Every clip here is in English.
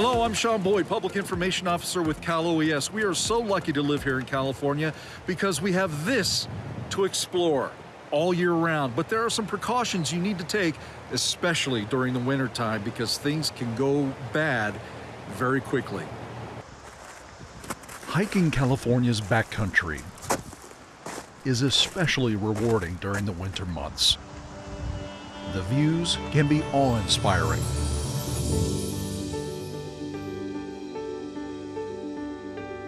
Hello, I'm Sean Boyd, Public Information Officer with Cal OES. We are so lucky to live here in California because we have this to explore all year round. But there are some precautions you need to take, especially during the winter time, because things can go bad very quickly. Hiking California's backcountry is especially rewarding during the winter months. The views can be awe-inspiring.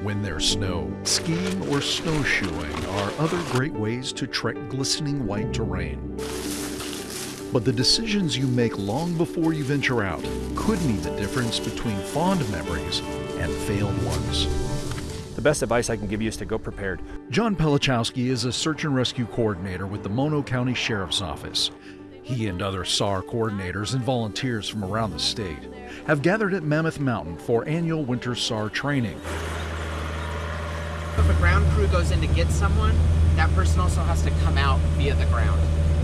When there's snow, skiing or snowshoeing are other great ways to trek glistening white terrain. But the decisions you make long before you venture out could mean the difference between fond memories and failed ones. The best advice I can give you is to go prepared. John Pelichowski is a search and rescue coordinator with the Mono County Sheriff's Office. He and other SAR coordinators and volunteers from around the state have gathered at Mammoth Mountain for annual winter SAR training. If a ground crew goes in to get someone, that person also has to come out via the ground.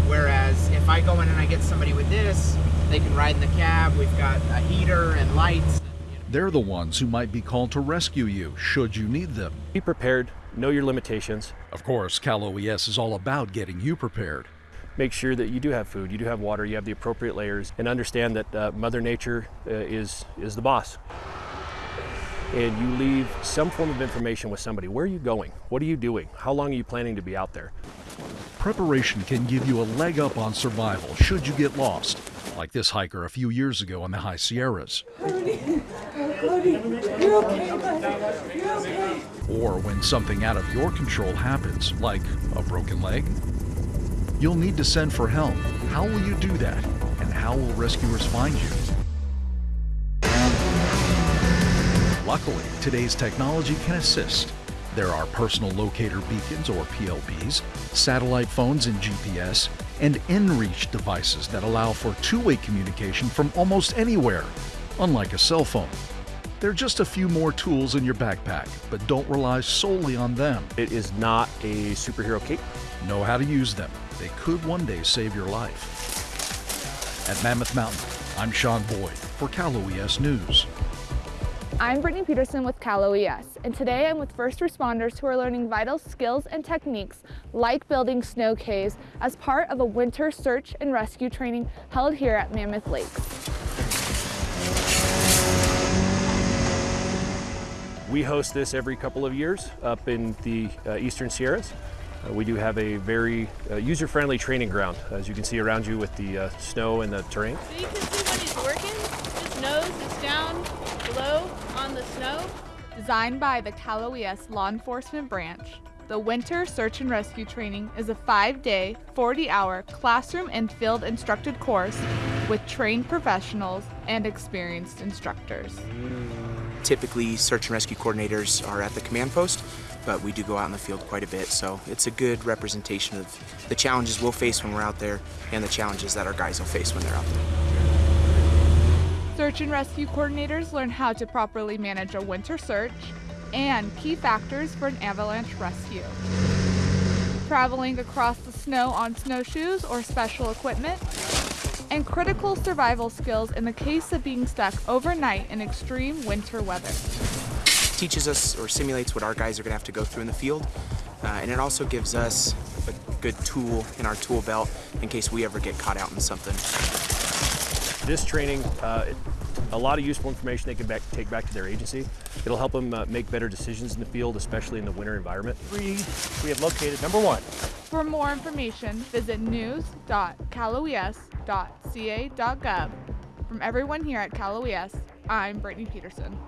Whereas if I go in and I get somebody with this, they can ride in the cab, we've got a heater and lights. They're the ones who might be called to rescue you should you need them. Be prepared, know your limitations. Of course, Cal OES is all about getting you prepared. Make sure that you do have food, you do have water, you have the appropriate layers, and understand that uh, Mother Nature uh, is, is the boss and you leave some form of information with somebody. Where are you going? What are you doing? How long are you planning to be out there? Preparation can give you a leg up on survival should you get lost, like this hiker a few years ago in the High Sierras. Or when something out of your control happens, like a broken leg. You'll need to send for help. How will you do that? And how will rescuers find you? Luckily, today's technology can assist. There are personal locator beacons or PLBs, satellite phones and GPS, and inReach devices that allow for two-way communication from almost anywhere, unlike a cell phone. There are just a few more tools in your backpack, but don't rely solely on them. It is not a superhero cape. Know how to use them. They could one day save your life. At Mammoth Mountain, I'm Sean Boyd for Cal OES News. I'm Brittany Peterson with Cal OES, and today I'm with first responders who are learning vital skills and techniques like building snow caves as part of a winter search and rescue training held here at Mammoth Lakes. We host this every couple of years up in the uh, Eastern Sierras. Uh, we do have a very uh, user-friendly training ground, as you can see around you with the uh, snow and the terrain. So you can see when he's working, his nose is down below on the snow. Designed by the Cal OES Law Enforcement Branch, the Winter Search and Rescue Training is a five-day, 40-hour classroom and field instructed course with trained professionals and experienced instructors. Typically, search and rescue coordinators are at the command post, but we do go out in the field quite a bit, so it's a good representation of the challenges we'll face when we're out there and the challenges that our guys will face when they're out there. Search and rescue coordinators learn how to properly manage a winter search and key factors for an avalanche rescue. Traveling across the snow on snowshoes or special equipment, and critical survival skills in the case of being stuck overnight in extreme winter weather. Teaches us or simulates what our guys are going to have to go through in the field, uh, and it also gives us a good tool in our tool belt in case we ever get caught out in something. This training, uh, a lot of useful information they can back, take back to their agency. It'll help them uh, make better decisions in the field, especially in the winter environment. Three, we have located number one. For more information, visit news.caloes.ca.gov. From everyone here at Cal OES, I'm Brittany Peterson.